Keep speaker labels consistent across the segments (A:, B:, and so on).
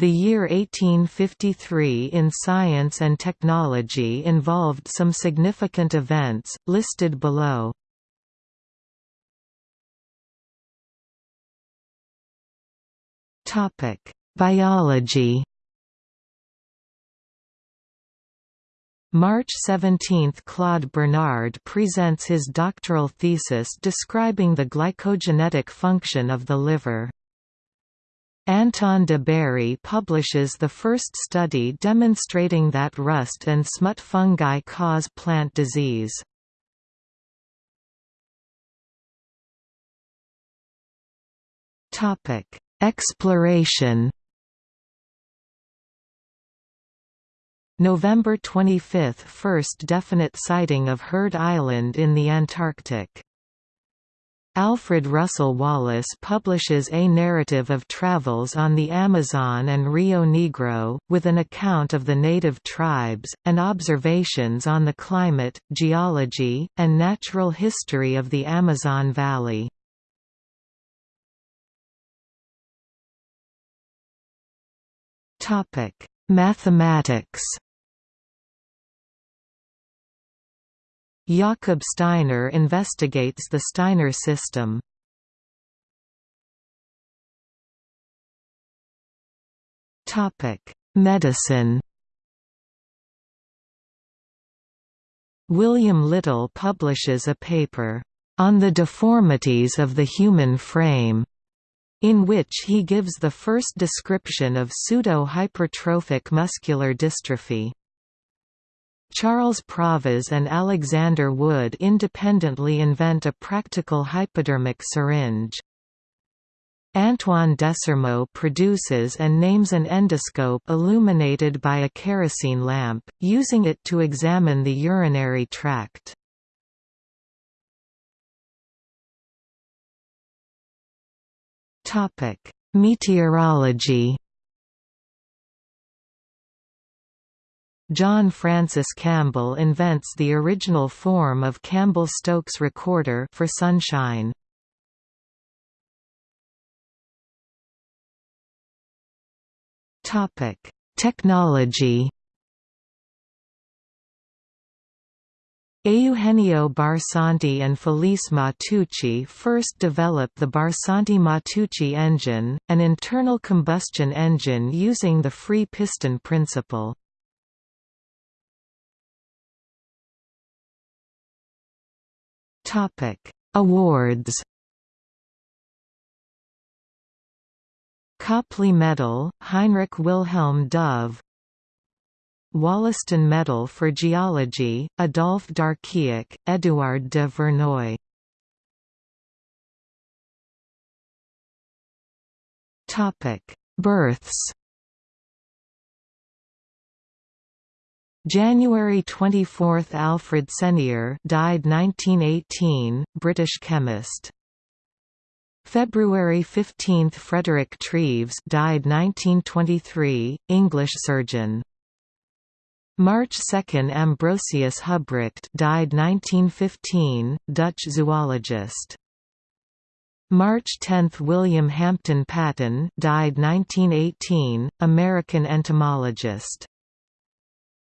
A: The year 1853 in science and technology involved some significant events, listed below. Biology March 17 – Claude Bernard presents his doctoral thesis describing the glycogenetic function of the liver. Anton de Bary publishes the first study demonstrating that rust and smut fungi cause plant disease. Exploration November 25 – First definite sighting of Heard Island in the Antarctic. Alfred Russel Wallace publishes A Narrative of Travels on the Amazon and Rio Negro, with an account of the native tribes, and observations on the climate, geology, and natural history of the Amazon Valley. Mathematics Jakob Steiner investigates the Steiner system. Medicine William Little publishes a paper, "...on the deformities of the human frame", in which he gives the first description of pseudo-hypertrophic muscular dystrophy. Charles Pravaz and Alexander Wood independently invent a practical hypodermic syringe. Antoine Desormeaux produces and names an endoscope illuminated by a kerosene lamp, using it to examine the urinary tract. Meteorology John Francis Campbell invents the original form of Campbell-Stokes recorder for sunshine. Topic: Technology. Eugenio Barsanti and Felice Matteucci first developed the Barsanti-Matteucci engine, an internal combustion engine using the free piston principle. Topic: Awards. Copley Medal, Heinrich Wilhelm Dove Wollaston Medal for Geology, Adolphe d'Archiac, Édouard de Verneuil Births January 24 – Alfred Senier died 1918, British chemist. February 15 – Frederick Treves died 1923, English surgeon. March 2 – Ambrosius Hubrecht died 1915, Dutch zoologist. March 10 – William Hampton Patton died 1918, American entomologist.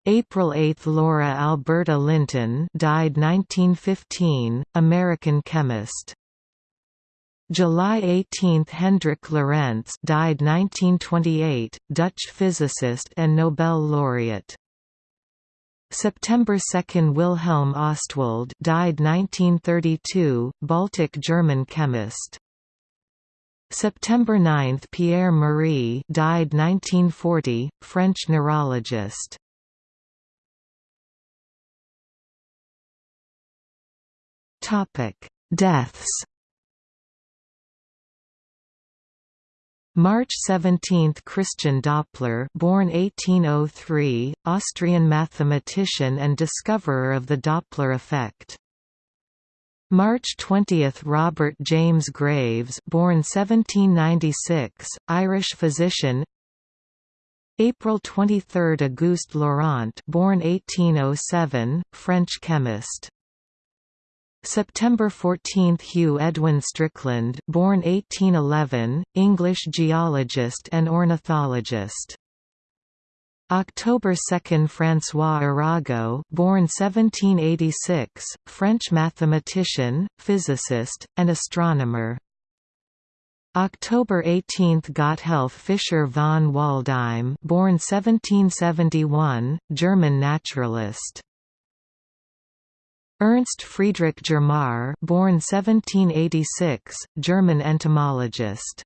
A: April 8 – Laura Alberta Linton died 1915, American chemist. July 18 – Hendrik Lorentz died 1928, Dutch physicist and Nobel laureate. September 2 – Wilhelm Ostwald died 1932, Baltic German chemist. September 9 – Pierre Marie died 1940, French neurologist. Topic: Deaths. March 17 – Christian Doppler born 1803, Austrian mathematician and discoverer of the Doppler effect. March 20 – Robert James Graves born 1796, Irish physician April 23 – Auguste Laurent born 1807, French chemist September 14 – Hugh Edwin Strickland born 1811, English geologist and ornithologist. October 2 – François Arago born 1786, French mathematician, physicist, and astronomer. October 18 – Gotthelf Fischer von Waldheim born 1771, German naturalist. Ernst Friedrich Germar, born 1786, German entomologist.